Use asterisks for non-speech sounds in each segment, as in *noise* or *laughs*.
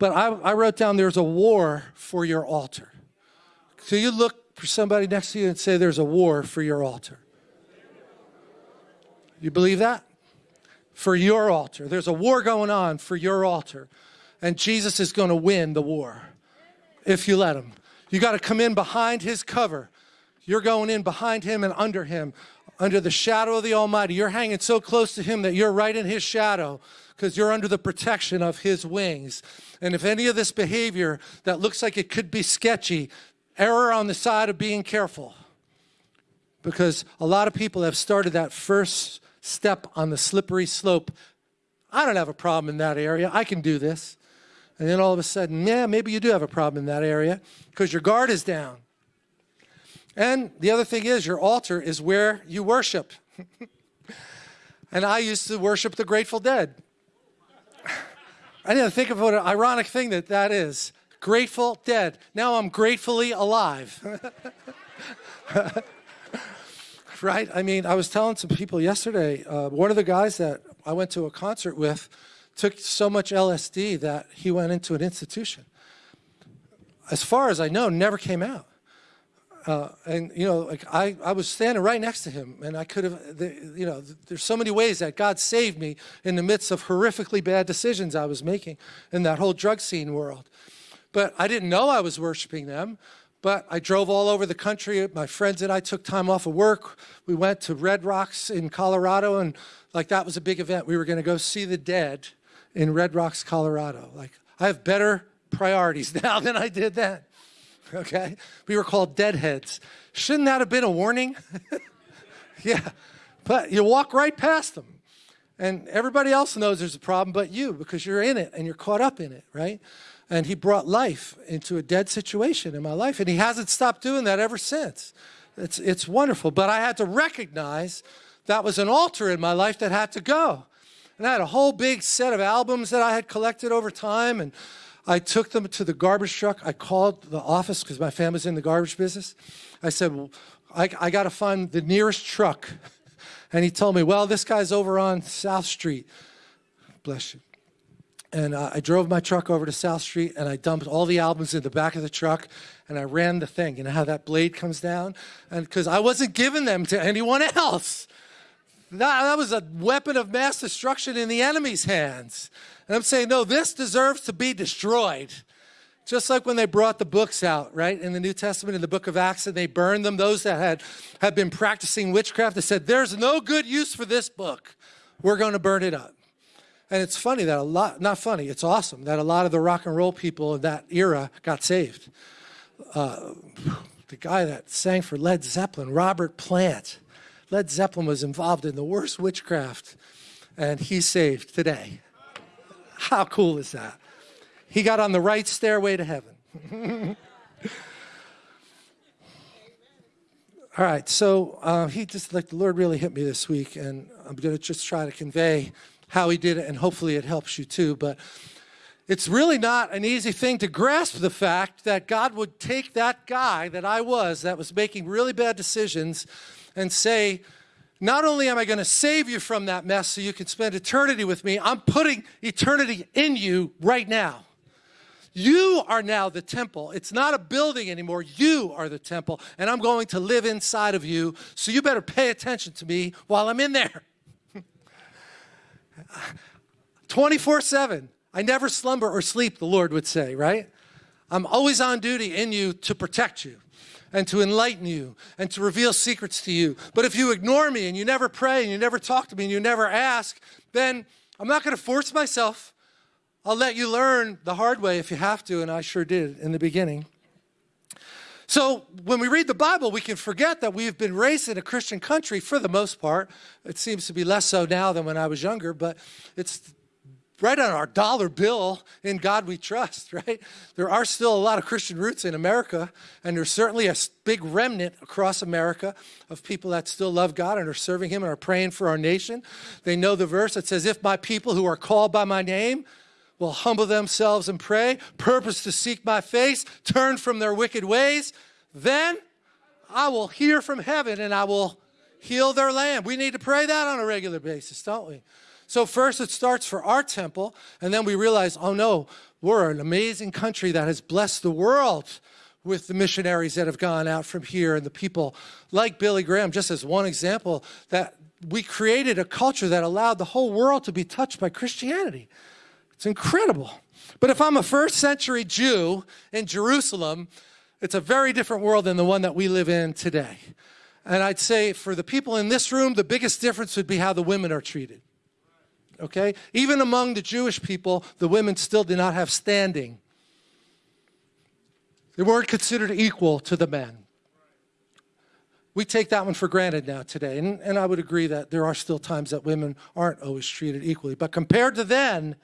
But I, I wrote down there's a war for your altar. So you look for somebody next to you and say there's a war for your altar. You believe that? For your altar. There's a war going on for your altar. And Jesus is going to win the war if you let him. You got to come in behind his cover. You're going in behind him and under him, under the shadow of the Almighty. You're hanging so close to him that you're right in his shadow because you're under the protection of his wings. And if any of this behavior that looks like it could be sketchy, error on the side of being careful. Because a lot of people have started that first step on the slippery slope. I don't have a problem in that area. I can do this. And then all of a sudden, yeah, maybe you do have a problem in that area because your guard is down. And the other thing is, your altar is where you worship. *laughs* and I used to worship the Grateful Dead. *sighs* I didn't think of what an ironic thing that that is. Grateful Dead. Now I'm gratefully alive. *laughs* right? I mean, I was telling some people yesterday, uh, one of the guys that I went to a concert with took so much LSD that he went into an institution. As far as I know, never came out. Uh, and you know, like I, I was standing right next to him, and I could have, the, you know, there's so many ways that God saved me in the midst of horrifically bad decisions I was making in that whole drug scene world. But I didn't know I was worshiping them. But I drove all over the country. My friends and I took time off of work. We went to Red Rocks in Colorado, and like that was a big event. We were going to go see the dead in Red Rocks, Colorado. Like I have better priorities *laughs* now than I did then. *laughs* Okay, we were called deadheads. Shouldn't that have been a warning? *laughs* yeah, but you walk right past them. And everybody else knows there's a problem but you because you're in it and you're caught up in it, right? And he brought life into a dead situation in my life. And he hasn't stopped doing that ever since. It's, it's wonderful. But I had to recognize that was an altar in my life that had to go. And I had a whole big set of albums that I had collected over time. And I took them to the garbage truck. I called the office because my family's in the garbage business. I said, well, I, I got to find the nearest truck. *laughs* And he told me, well, this guy's over on South Street. Bless you. And uh, I drove my truck over to South Street and I dumped all the albums in the back of the truck and I ran the thing. You know how that blade comes down? And because I wasn't giving them to anyone *laughs* else. That, that was a weapon of mass destruction in the enemy's hands. And I'm saying, no, this deserves to be destroyed. Just like when they brought the books out, right, in the New Testament, in the book of Acts, and they burned them, those that had, had been practicing witchcraft, they said, there's no good use for this book. We're going to burn it up. And it's funny that a lot, not funny, it's awesome that a lot of the rock and roll people of that era got saved. Uh, the guy that sang for Led Zeppelin, Robert Plant, Led Zeppelin was involved in the worst witchcraft, and he's saved today. How cool is that? He got on the right stairway to heaven. *laughs* All right, so uh, he just, like the Lord really hit me this week, and I'm going to just try to convey how he did it, and hopefully it helps you too. But it's really not an easy thing to grasp the fact that God would take that guy that I was, that was making really bad decisions, and say, not only am I going to save you from that mess so you can spend eternity with me, I'm putting eternity in you right now. You are now the temple. It's not a building anymore. You are the temple, and I'm going to live inside of you, so you better pay attention to me while I'm in there. *laughs* 24 7. I never slumber or sleep, the Lord would say, right? I'm always on duty in you to protect you and to enlighten you and to reveal secrets to you. But if you ignore me and you never pray and you never talk to me and you never ask, then I'm not going to force myself. I'll let you learn the hard way if you have to, and I sure did in the beginning. So when we read the Bible, we can forget that we've been raised in a Christian country for the most part. It seems to be less so now than when I was younger, but it's right on our dollar bill, in God we trust, *laughs* right? There are still a lot of Christian roots in America, and there's certainly a big remnant across America of people that still love God and are serving Him and are praying for our nation. They know the verse that says, If my people who are called by my name will humble themselves and pray, purpose to seek my face, turn from their wicked ways, then I will hear from heaven and I will heal their land. We need to pray that on a regular basis, don't we? So first it starts for our temple, and then we realize, oh no, we're an amazing country that has blessed the world with the missionaries that have gone out from here and the people like Billy Graham, just as one example, that we created a culture that allowed the whole world to be touched by Christianity. It's incredible. But if I'm a first century Jew in Jerusalem, it's a very different world than the one that we live in today. And I'd say for the people in this room, the biggest difference would be how the women are treated. Okay? Even among the Jewish people, the women still did not have standing. They weren't considered equal to the men. We take that one for granted now today. And, and I would agree that there are still times that women aren't always treated equally. But compared to then,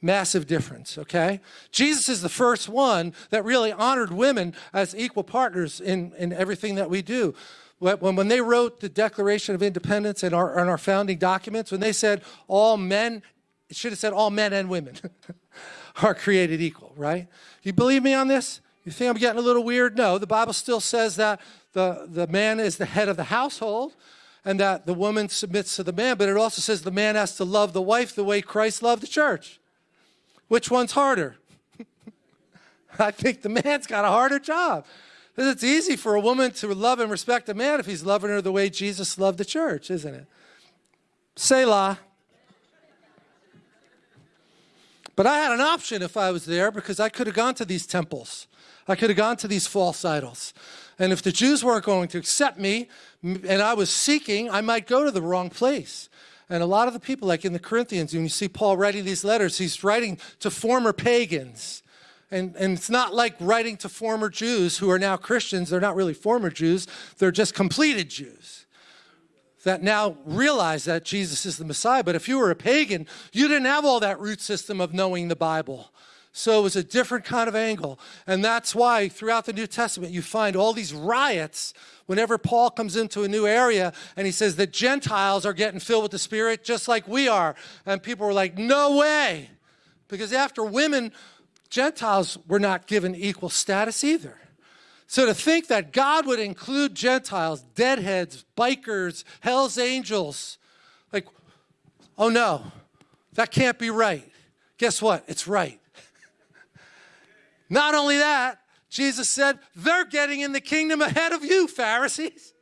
Massive difference, okay? Jesus is the first one that really honored women as equal partners in, in everything that we do. When, when they wrote the Declaration of Independence and our, our founding documents, when they said all men, it should have said all men and women *laughs* are created equal, right? You believe me on this? You think I'm getting a little weird? No, the Bible still says that the, the man is the head of the household and that the woman submits to the man, but it also says the man has to love the wife the way Christ loved the church. Which one's harder? *laughs* I think the man's got a harder job. Because it's easy for a woman to love and respect a man if he's loving her the way Jesus loved the church, isn't it? Selah. But I had an option if I was there because I could have gone to these temples. I could have gone to these false idols. And if the Jews weren't going to accept me and I was seeking, I might go to the wrong place. And a lot of the people, like in the Corinthians, when you see Paul writing these letters, he's writing to former pagans. And, and it's not like writing to former Jews who are now Christians. They're not really former Jews. They're just completed Jews that now realize that Jesus is the Messiah. But if you were a pagan, you didn't have all that root system of knowing the Bible. So it was a different kind of angle. And that's why throughout the New Testament, you find all these riots whenever Paul comes into a new area and he says that Gentiles are getting filled with the Spirit just like we are. And people were like, no way. Because after women, Gentiles were not given equal status either. So to think that God would include Gentiles, deadheads, bikers, Hell's Angels, like, oh no, that can't be right. Guess what? It's right. *laughs* Not only that, Jesus said, they're getting in the kingdom ahead of you, Pharisees.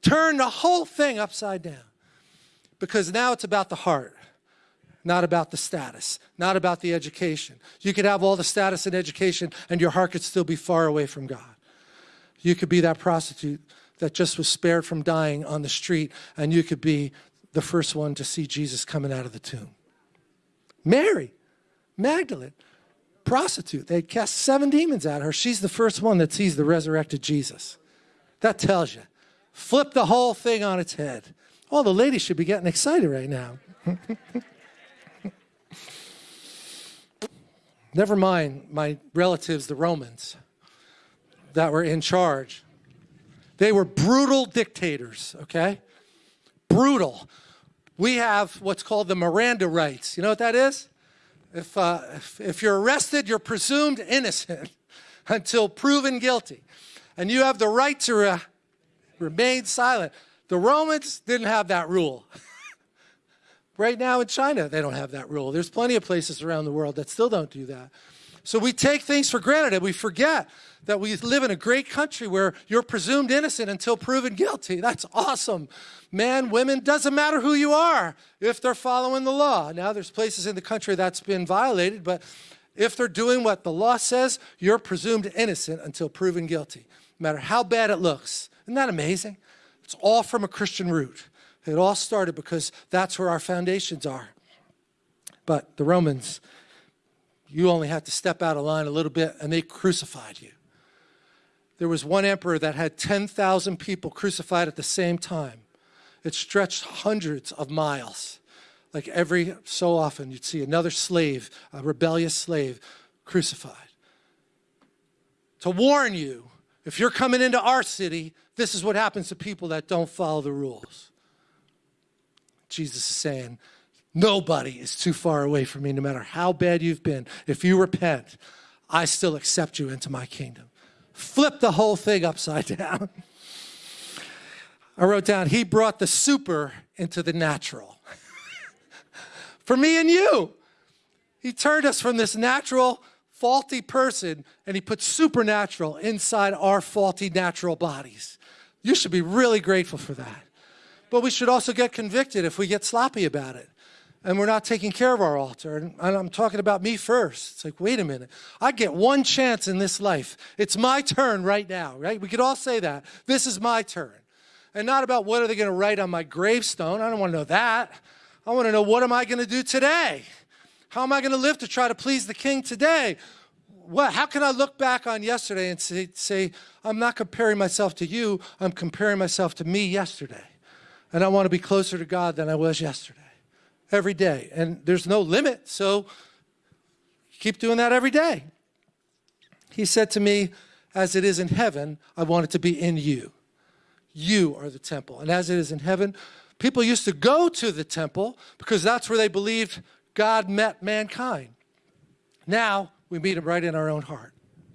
Turn the whole thing upside down because now it's about the heart, not about the status, not about the education. You could have all the status and education and your heart could still be far away from God. You could be that prostitute that just was spared from dying on the street and you could be the first one to see Jesus coming out of the tomb. Mary, Magdalene, prostitute. They cast seven demons at her. She's the first one that sees the resurrected Jesus. That tells you. Flip the whole thing on its head. All the ladies should be getting excited right now. *laughs* Never mind my relatives, the Romans, that were in charge. They were brutal dictators, okay? Brutal. We have what's called the Miranda rights. You know what that is? If, uh, if, if you're arrested, you're presumed innocent *laughs* until proven guilty. And you have the right to re remain silent. The Romans didn't have that rule. *laughs* right now in China, they don't have that rule. There's plenty of places around the world that still don't do that. So we take things for granted and we forget that we live in a great country where you're presumed innocent until proven guilty. That's awesome. Man, women, doesn't matter who you are if they're following the law. Now there's places in the country that's been violated, but if they're doing what the law says, you're presumed innocent until proven guilty, no matter how bad it looks. Isn't that amazing? It's all from a Christian root. It all started because that's where our foundations are. But the Romans, you only had to step out of line a little bit and they crucified you. There was one emperor that had 10,000 people crucified at the same time. It stretched hundreds of miles. Like every so often, you'd see another slave, a rebellious slave, crucified. To warn you, if you're coming into our city, this is what happens to people that don't follow the rules. Jesus is saying, Nobody is too far away from me, no matter how bad you've been. If you repent, I still accept you into my kingdom. Flip the whole thing upside *laughs* down. I wrote down, he brought the super into the natural. *laughs* for me and you. He turned us from this natural, faulty person and he put supernatural inside our faulty natural bodies. You should be really grateful for that. But we should also get convicted if we get sloppy about it and we're not taking care of our altar. And I'm talking about me first. It's like, wait a minute. I get one chance in this life. It's my turn right now, right? We could all say that. This is my turn. And not about what are they going to write on my gravestone. I don't want to know that. I want to know what am I going to do today? How am I going to live to try to please the king today? What, how can I look back on yesterday and say, say, I'm not comparing myself to you, I'm comparing myself to me yesterday. And I want to be closer to God than I was yesterday every day. And there's no limit, so keep doing that every day. He said to me, as it is in heaven, I want it to be in you. You are the temple. And as it is in heaven, people used to go to the temple because that's where they believed God met mankind. Now, we meet him right in our own heart.